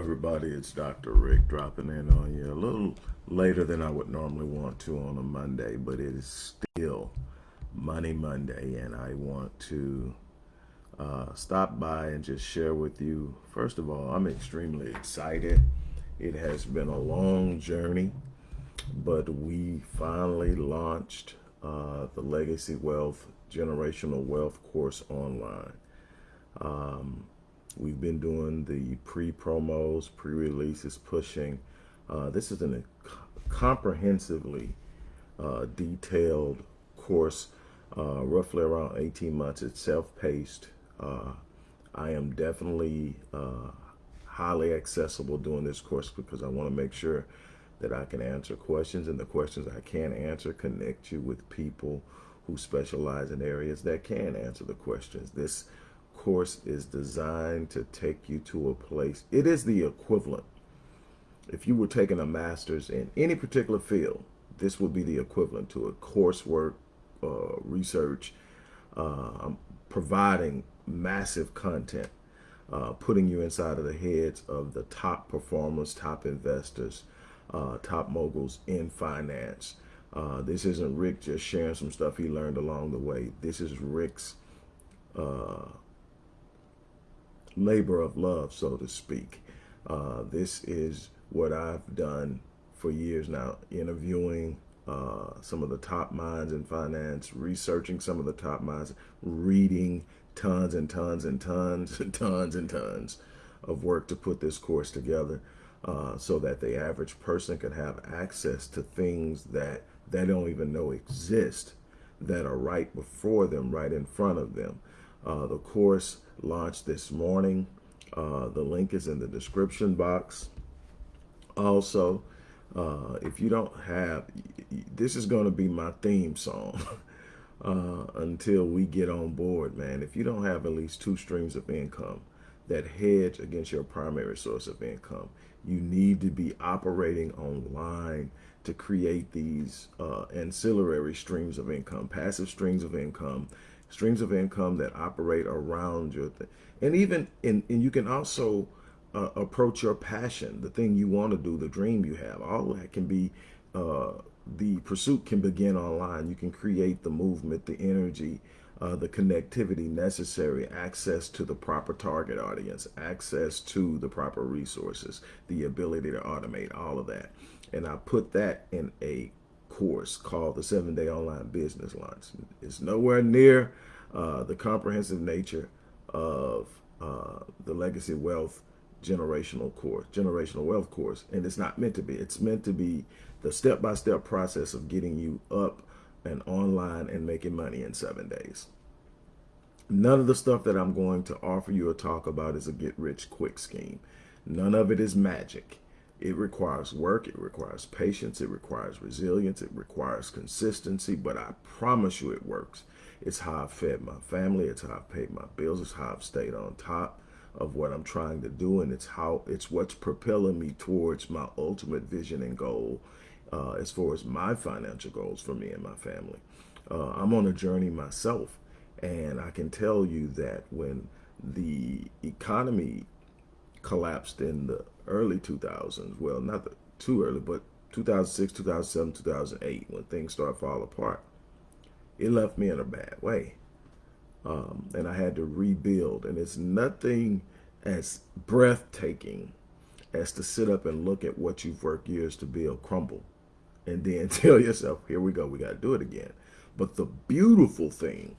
everybody. It's Dr. Rick dropping in on you a little later than I would normally want to on a Monday, but it is still Money Monday, and I want to uh, stop by and just share with you. First of all, I'm extremely excited. It has been a long journey, but we finally launched uh, the Legacy Wealth Generational Wealth course online. Um, We've been doing the pre-promos, pre-releases, pushing. Uh, this is a comprehensively uh, detailed course, uh, roughly around 18 months. It's self-paced. Uh, I am definitely uh, highly accessible doing this course because I want to make sure that I can answer questions and the questions I can answer connect you with people who specialize in areas that can answer the questions. This course is designed to take you to a place. It is the equivalent. If you were taking a master's in any particular field, this would be the equivalent to a coursework, uh, research, uh, providing massive content, uh, putting you inside of the heads of the top performers, top investors, uh, top moguls in finance. Uh, this isn't Rick just sharing some stuff he learned along the way. This is Rick's uh, labor of love, so to speak. Uh, this is what I've done for years now, interviewing uh, some of the top minds in finance, researching some of the top minds, reading tons and tons and tons and tons and tons of work to put this course together uh, so that the average person can have access to things that they don't even know exist that are right before them, right in front of them. Uh, the course launched this morning. Uh, the link is in the description box. Also, uh, if you don't have, this is going to be my theme song uh, until we get on board, man. If you don't have at least two streams of income that hedge against your primary source of income, you need to be operating online to create these uh, ancillary streams of income, passive streams of income streams of income that operate around your thing. And even in, and you can also uh, approach your passion, the thing you want to do, the dream you have. All that can be, uh, the pursuit can begin online. You can create the movement, the energy, uh, the connectivity necessary, access to the proper target audience, access to the proper resources, the ability to automate all of that. And I put that in a course called the seven day online business launch. It's nowhere near uh, the comprehensive nature of uh, the legacy wealth generational course, generational wealth course. And it's not meant to be. It's meant to be the step-by-step -step process of getting you up and online and making money in seven days. None of the stuff that I'm going to offer you or talk about is a get rich quick scheme. None of it is magic. It requires work, it requires patience, it requires resilience, it requires consistency, but I promise you it works. It's how I've fed my family, it's how I've paid my bills, it's how I've stayed on top of what I'm trying to do, and it's how it's what's propelling me towards my ultimate vision and goal uh, as far as my financial goals for me and my family. Uh, I'm on a journey myself, and I can tell you that when the economy collapsed in the early 2000s. Well, not the, too early, but 2006, 2007, 2008, when things started falling apart. It left me in a bad way. Um, and I had to rebuild. And it's nothing as breathtaking as to sit up and look at what you've worked years to build crumble. And then tell yourself, here we go, we got to do it again. But the beautiful thing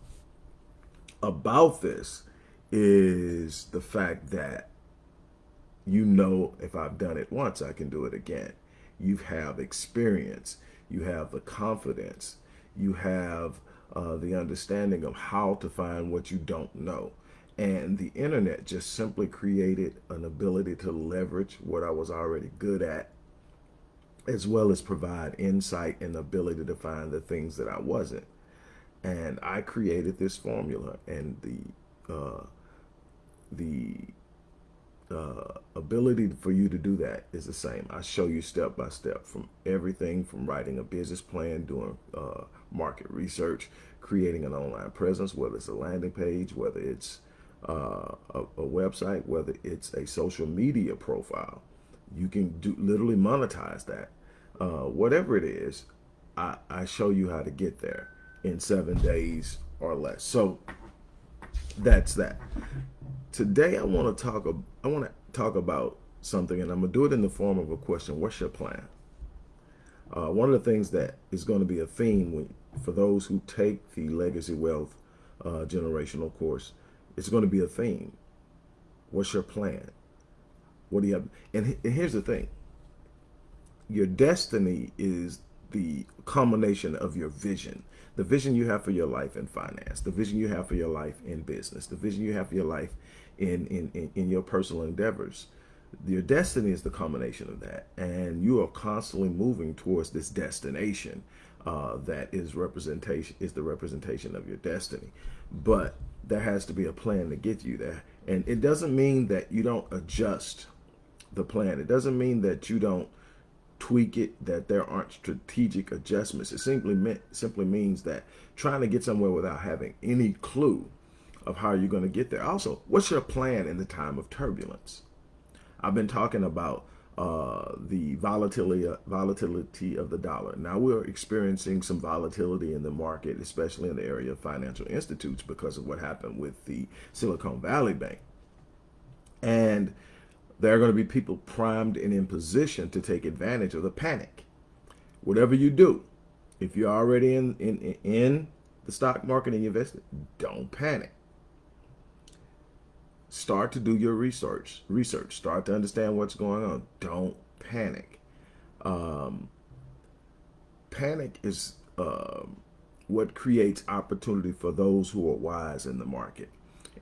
about this is the fact that you know if I've done it once, I can do it again. You have experience. You have the confidence. You have uh, the understanding of how to find what you don't know. And the internet just simply created an ability to leverage what I was already good at, as well as provide insight and ability to find the things that I wasn't. And I created this formula and the, uh, the uh, ability for you to do that is the same. I show you step by step from everything from writing a business plan, doing uh, market research, creating an online presence, whether it's a landing page, whether it's uh, a, a website, whether it's a social media profile, you can do literally monetize that. Uh, whatever it is, I, I show you how to get there in seven days or less. So that's that. Today I want to talk. I want to talk about something, and I'm gonna do it in the form of a question. What's your plan? Uh, one of the things that is going to be a theme when, for those who take the legacy wealth uh, generational course, it's going to be a theme. What's your plan? What do you have? And, and here's the thing. Your destiny is the culmination of your vision. The vision you have for your life in finance, the vision you have for your life in business, the vision you have for your life in, in, in, your personal endeavors. Your destiny is the culmination of that. And you are constantly moving towards this destination uh, that is representation is the representation of your destiny. But there has to be a plan to get you there. And it doesn't mean that you don't adjust the plan. It doesn't mean that you don't tweak it, that there aren't strategic adjustments. It simply meant, simply means that trying to get somewhere without having any clue of how you're going to get there. Also, what's your plan in the time of turbulence? I've been talking about uh, the volatility volatility of the dollar. Now we're experiencing some volatility in the market, especially in the area of financial institutes because of what happened with the Silicon Valley Bank. And there are going to be people primed and in position to take advantage of the panic. Whatever you do, if you're already in in in the stock market and you invest, don't panic start to do your research. Research. Start to understand what's going on. Don't panic. Um, panic is uh, what creates opportunity for those who are wise in the market.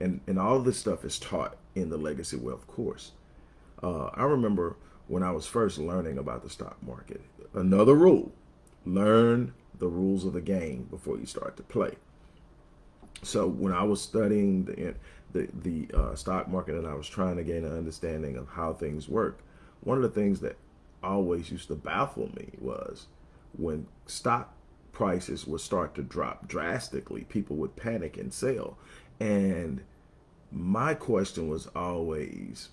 And, and all this stuff is taught in the Legacy Wealth course. Uh, I remember when I was first learning about the stock market, another rule, learn the rules of the game before you start to play. So when I was studying the the, the uh, stock market and I was trying to gain an understanding of how things work, one of the things that always used to baffle me was when stock prices would start to drop drastically, people would panic and sell. And my question was always,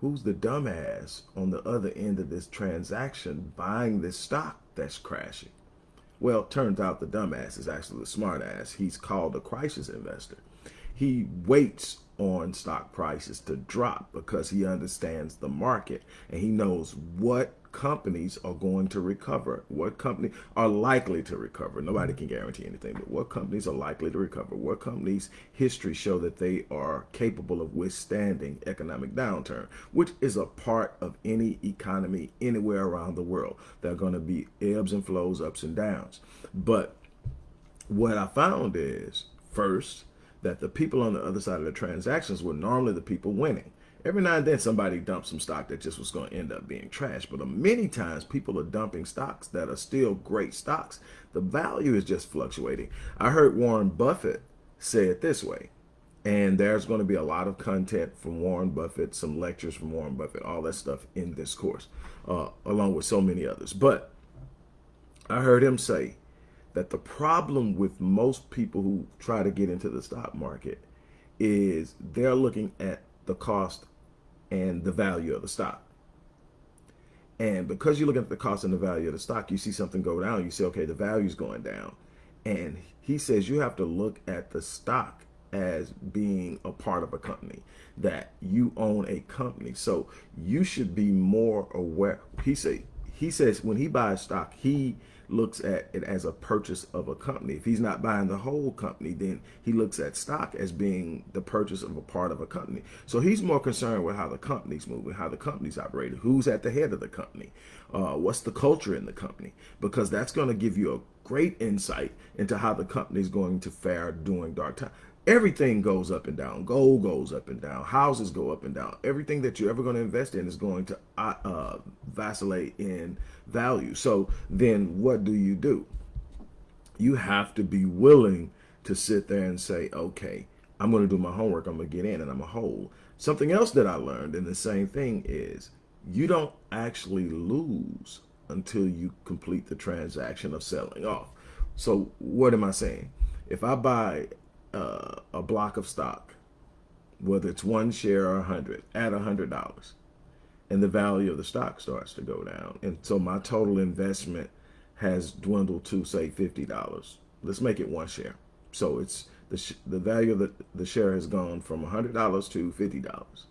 who's the dumbass on the other end of this transaction buying this stock that's crashing? Well, turns out the dumbass is actually the smartass. He's called a crisis investor he waits on stock prices to drop because he understands the market and he knows what companies are going to recover, what companies are likely to recover. Nobody can guarantee anything, but what companies are likely to recover, what companies' history show that they are capable of withstanding economic downturn, which is a part of any economy anywhere around the world. There are going to be ebbs and flows, ups and downs. But what I found is, first, that the people on the other side of the transactions were normally the people winning. Every now and then somebody dumped some stock that just was going to end up being trash. But many times people are dumping stocks that are still great stocks. The value is just fluctuating. I heard Warren Buffett say it this way. And there's going to be a lot of content from Warren Buffett, some lectures from Warren Buffett, all that stuff in this course, uh, along with so many others. But I heard him say that the problem with most people who try to get into the stock market is they're looking at the cost and the value of the stock. And because you look at the cost and the value of the stock, you see something go down, you say, okay, the value's going down. And he says you have to look at the stock as being a part of a company, that you own a company. So you should be more aware. He say he says when he buys stock, he looks at it as a purchase of a company. If he's not buying the whole company, then he looks at stock as being the purchase of a part of a company. So he's more concerned with how the company's moving, how the company's operating, who's at the head of the company, uh, what's the culture in the company, because that's going to give you a great insight into how the company's going to fare during dark time everything goes up and down. Gold goes up and down. Houses go up and down. Everything that you're ever going to invest in is going to uh, uh, vacillate in value. So then what do you do? You have to be willing to sit there and say, okay, I'm going to do my homework. I'm going to get in and I'm a hold. Something else that I learned and the same thing is you don't actually lose until you complete the transaction of selling off. So what am I saying? If I buy uh, a block of stock whether it's one share or a hundred, at a hundred dollars, and the value of the stock starts to go down, and so my total investment has dwindled to say fifty dollars. Let's make it one share. So it's the the value of the the share has gone from a hundred dollars to fifty dollars,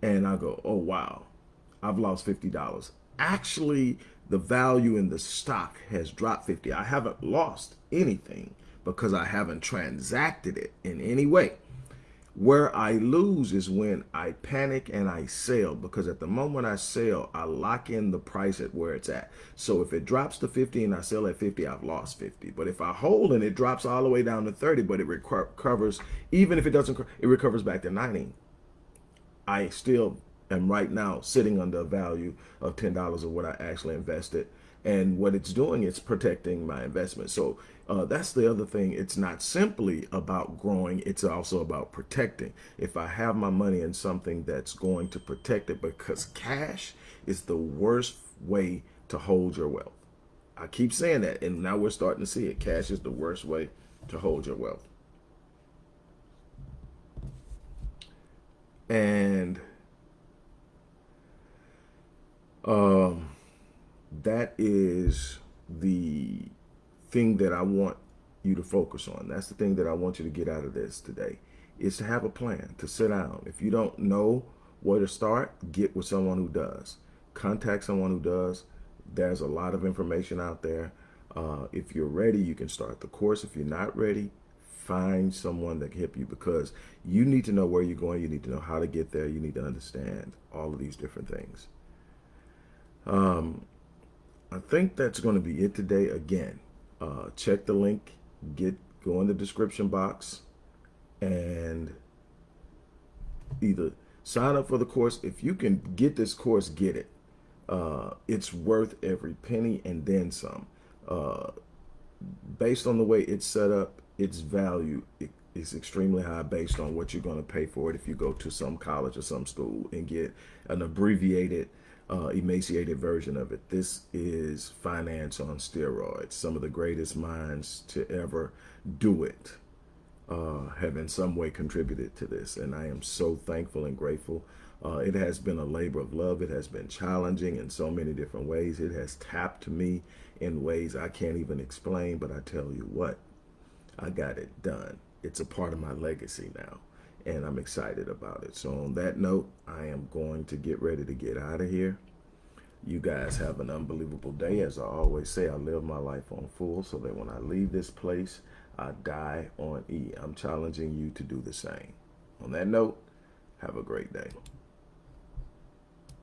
and I go, oh wow, I've lost fifty dollars. Actually, the value in the stock has dropped fifty. I haven't lost anything because I haven't transacted it in any way. Where I lose is when I panic and I sell because at the moment I sell, I lock in the price at where it's at. So if it drops to 50 and I sell at 50, I've lost 50. But if I hold and it drops all the way down to 30, but it recovers, even if it doesn't, it recovers back to 90, I still am right now sitting under a value of $10 of what I actually invested and what it's doing it's protecting my investment. So uh, that's the other thing. It's not simply about growing it's also about protecting. If i have my money in something that's going to protect it because cash is the worst way to hold your wealth. I keep saying that and now we're starting to see it. Cash is the worst way to hold your wealth. And um that is the thing that I want you to focus on. That's the thing that I want you to get out of this today is to have a plan, to sit down. If you don't know where to start, get with someone who does. Contact someone who does. There's a lot of information out there. Uh, if you're ready, you can start the course. If you're not ready, find someone that can help you because you need to know where you're going. You need to know how to get there. You need to understand all of these different things. Um, I think that's going to be it today. Again, uh, check the link, get go in the description box, and either sign up for the course. If you can get this course, get it. Uh, it's worth every penny and then some. Uh, based on the way it's set up, its value is extremely high based on what you're going to pay for it if you go to some college or some school and get an abbreviated uh, emaciated version of it. This is finance on steroids. Some of the greatest minds to ever do it uh, have in some way contributed to this. And I am so thankful and grateful. Uh, it has been a labor of love. It has been challenging in so many different ways. It has tapped me in ways I can't even explain, but I tell you what, I got it done. It's a part of my legacy now and I'm excited about it. So on that note, I am going to get ready to get out of here. You guys have an unbelievable day. As I always say, I live my life on full so that when I leave this place, I die on E. I'm challenging you to do the same. On that note, have a great day.